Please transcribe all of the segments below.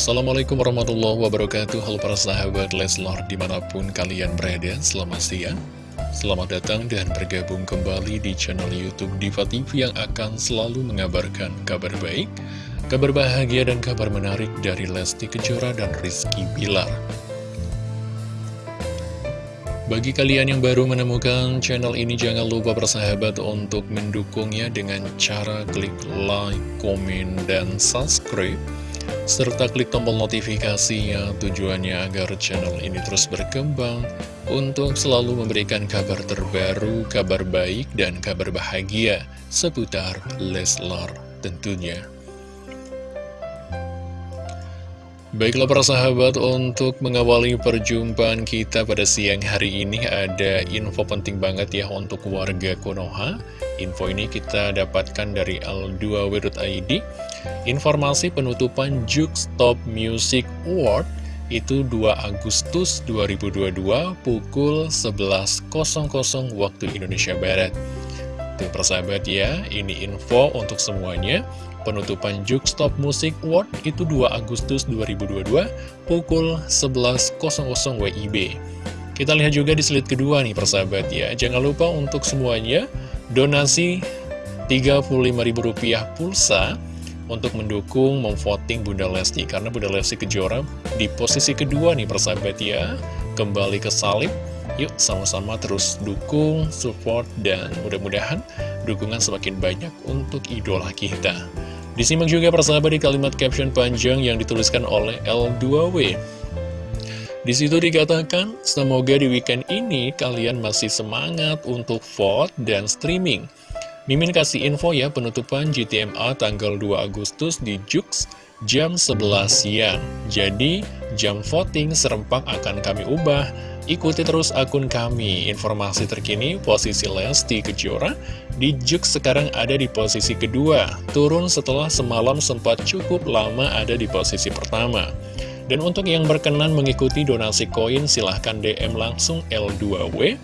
Assalamualaikum warahmatullahi wabarakatuh. Halo para sahabat Leslar di mana pun kalian berada Selamat siang. Selamat datang dan bergabung kembali di channel Youtube Diva TV Yang akan selalu mengabarkan kabar baik Kabar bahagia dan kabar menarik dari Lesti Kejora dan Rizky Bilar. Bagi kalian yang baru menemukan channel ini, jangan lupa bersahabat untuk mendukungnya dengan cara klik like, komen, dan subscribe serta klik tombol notifikasinya tujuannya agar channel ini terus berkembang untuk selalu memberikan kabar terbaru, kabar baik, dan kabar bahagia seputar Leslar tentunya. Baiklah para sahabat, untuk mengawali perjumpaan kita pada siang hari ini ada info penting banget ya untuk warga Konoha. Info ini kita dapatkan dari L2W.id. Informasi penutupan Juke Stop Music Award itu 2 Agustus 2022 pukul 11.00 waktu Indonesia Barat. Tuh persahabat ya, ini info untuk semuanya. Penutupan Stop Music Award itu 2 Agustus 2022 pukul 11.00 WIB. Kita lihat juga di slide kedua nih persahabat ya. Jangan lupa untuk semuanya donasi Rp35.000 pulsa untuk mendukung memvoting Bunda Lesti. Karena Bunda Lesti Kejora di posisi kedua nih persahabat ya. Kembali ke salib. Yuk sama-sama terus dukung, support, dan mudah-mudahan dukungan semakin banyak untuk idola kita. Disimak juga persahabat di kalimat caption panjang yang dituliskan oleh L2W. Di situ dikatakan, semoga di weekend ini kalian masih semangat untuk vote dan streaming. Mimin kasih info ya penutupan GTMA tanggal 2 Agustus di Jux jam 11 siang. Jadi, jam voting serempak akan kami ubah Ikuti terus akun kami. Informasi terkini posisi Lesti Kejora di Juk sekarang ada di posisi kedua. Turun setelah semalam sempat cukup lama ada di posisi pertama. Dan untuk yang berkenan mengikuti donasi koin silahkan DM langsung L2W.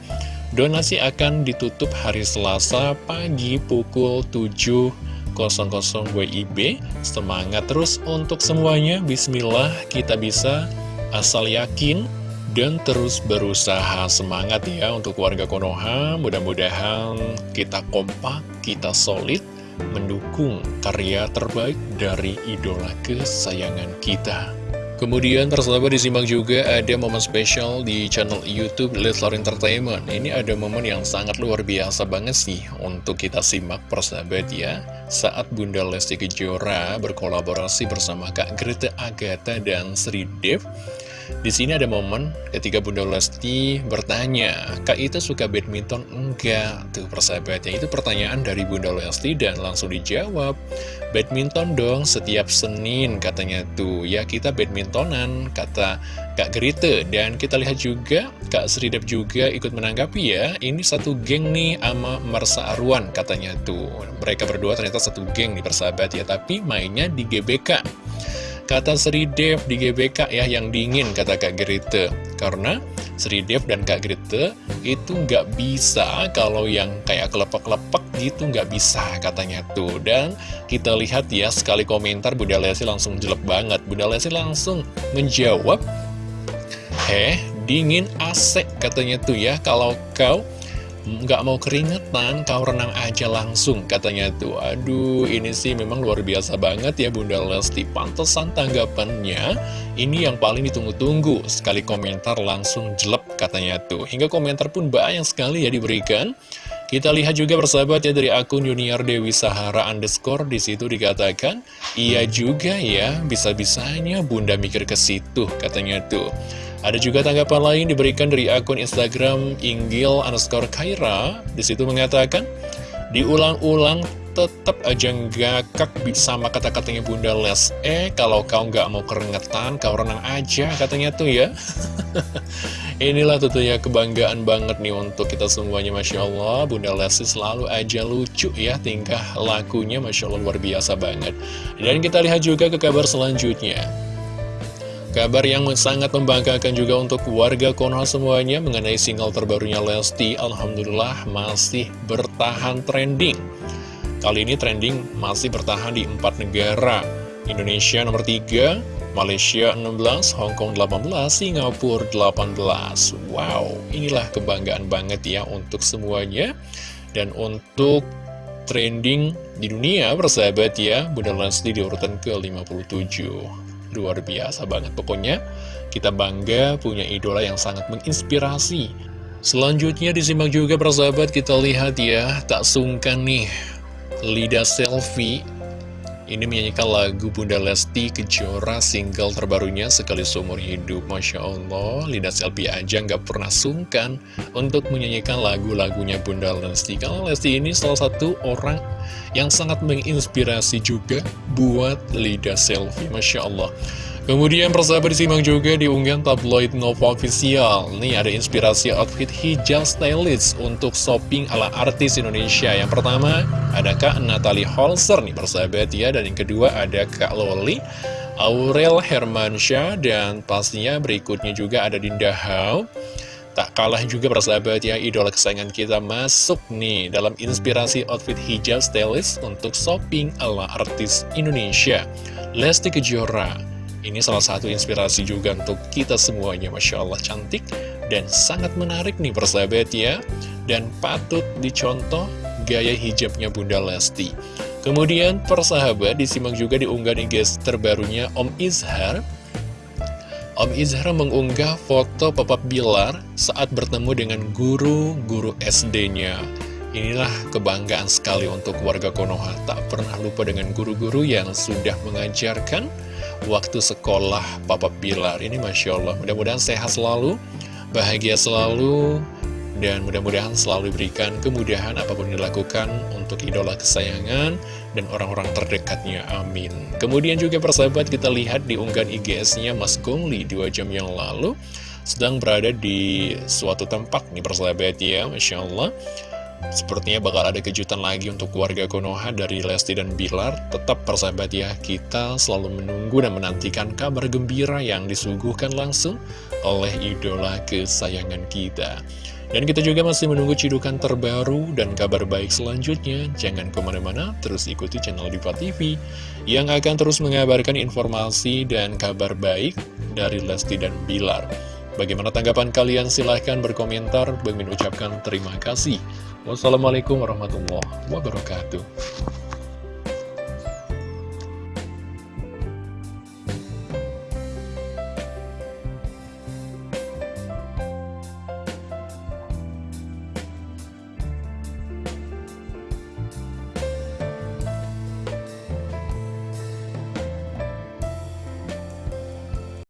Donasi akan ditutup hari Selasa pagi pukul 7 00 WIB Semangat terus untuk semuanya Bismillah kita bisa asal yakin dan terus berusaha semangat ya untuk warga Konoha. Mudah-mudahan kita kompak, kita solid mendukung karya terbaik dari idola kesayangan kita. Kemudian persahabat disimak juga ada momen spesial di channel Youtube Leslar Entertainment. Ini ada momen yang sangat luar biasa banget sih untuk kita simak persahabat ya. Saat Bunda Lesti Kejora berkolaborasi bersama Kak Greta Agatha dan Sri Dev di sini ada momen ketika Bunda Lesti bertanya, Kak itu suka badminton? Enggak, tuh persahabatnya itu pertanyaan dari Bunda Lesti dan langsung dijawab, badminton dong setiap Senin katanya tuh, ya kita badmintonan, kata Kak Gerite. Dan kita lihat juga, Kak Sridep juga ikut menanggapi ya, ini satu geng nih sama Mersa Arwan katanya tuh. Mereka berdua ternyata satu geng nih persahabat ya, tapi mainnya di GBK. Kata Sri Dev di GBK ya yang dingin kata Kak Gerite Karena Sri Dev dan Kak Gerite itu nggak bisa kalau yang kayak kelepek-kelepek gitu nggak bisa katanya tuh. Dan kita lihat ya sekali komentar Bunda Lesi langsung jelek banget. Bunda Lesi langsung menjawab Eh dingin asek katanya tuh ya. Kalau kau nggak mau keringetan, kau renang aja langsung katanya tuh. Aduh, ini sih memang luar biasa banget ya Bunda Lesti. Pantesan tanggapannya ini yang paling ditunggu-tunggu. Sekali komentar langsung jelek katanya tuh. Hingga komentar pun banyak sekali ya diberikan. Kita lihat juga persahabat ya dari akun Junior Dewi Sahara underscore di situ dikatakan, iya juga ya, bisa-bisanya bunda mikir ke situ katanya tuh. Ada juga tanggapan lain diberikan dari akun Instagram Inggil underscore Kaira. Di situ mengatakan, diulang-ulang tetap aja ngakak sama kata-katanya Bunda Les. Eh, kalau kau nggak mau keringetan, kau renang aja katanya tuh ya. Inilah tentunya kebanggaan banget nih untuk kita semuanya Masya Allah Bunda Lesti selalu aja lucu ya tingkah lakunya Masya Allah luar biasa banget Dan kita lihat juga ke kabar selanjutnya Kabar yang sangat membanggakan juga untuk warga Konoha semuanya mengenai single terbarunya Lesti Alhamdulillah masih bertahan trending Kali ini trending masih bertahan di empat negara Indonesia nomor 3 Malaysia 16, Hong Kong 18, Singapura 18. Wow, inilah kebanggaan banget ya untuk semuanya. Dan untuk trending di dunia, persahabat ya, Bunda Lesti di urutan ke-57. Luar biasa banget. Pokoknya kita bangga punya idola yang sangat menginspirasi. Selanjutnya disimak juga persahabat, kita lihat ya, tak sungkan nih. Lida Selfie ini menyanyikan lagu Bunda Lesti Kejora single terbarunya sekali seumur hidup. Masya Allah, Lida Selfie aja nggak pernah sungkan untuk menyanyikan lagu-lagunya Bunda Lesti. Kalau Lesti ini salah satu orang yang sangat menginspirasi juga buat Lida Selfie. Masya Allah Kemudian persahabat disimak juga di unggahan tabloid Nova Official. Nih ada inspirasi outfit hijab stylist untuk shopping ala artis Indonesia. Yang pertama ada Kak Natalie Holzer nih persahabat ya. Dan yang kedua ada Kak Loli Aurel Hermansyah Dan pastinya berikutnya juga ada Dinda Hau Tak kalah juga persahabat ya, idola kesayangan kita masuk nih dalam inspirasi outfit hijab stylist untuk shopping ala artis Indonesia. Lesti Kejora ini salah satu inspirasi juga untuk kita semuanya, Masya Allah cantik dan sangat menarik nih persahabat ya. Dan patut dicontoh gaya hijabnya Bunda Lesti. Kemudian persahabat disimak juga di unggahan IG terbarunya Om Izhar. Om Izhar mengunggah foto Papa Bilar saat bertemu dengan guru-guru SD-nya. Inilah kebanggaan sekali untuk warga Konoha, tak pernah lupa dengan guru-guru yang sudah mengajarkan waktu sekolah Papa Bilar ini Masya Allah mudah-mudahan sehat selalu bahagia selalu dan mudah-mudahan selalu diberikan kemudahan apa pun dilakukan untuk idola kesayangan dan orang-orang terdekatnya, amin. Kemudian juga persahabat kita lihat di unggahan IGS-nya Mas Gongli dua jam yang lalu sedang berada di suatu tempat nih persahabat ya, Masya Allah. Sepertinya bakal ada kejutan lagi untuk keluarga Konoha dari Lesti dan Bilar. Tetap persahabat ya, kita selalu menunggu dan menantikan kabar gembira yang disuguhkan langsung oleh idola kesayangan kita. Dan kita juga masih menunggu cidukan terbaru dan kabar baik selanjutnya. Jangan ke mana-mana, terus ikuti channel Diva TV yang akan terus mengabarkan informasi dan kabar baik dari Lesti dan Bilar. Bagaimana tanggapan kalian? Silahkan berkomentar. Bagi ucapkan terima kasih. Wassalamualaikum warahmatullahi wabarakatuh.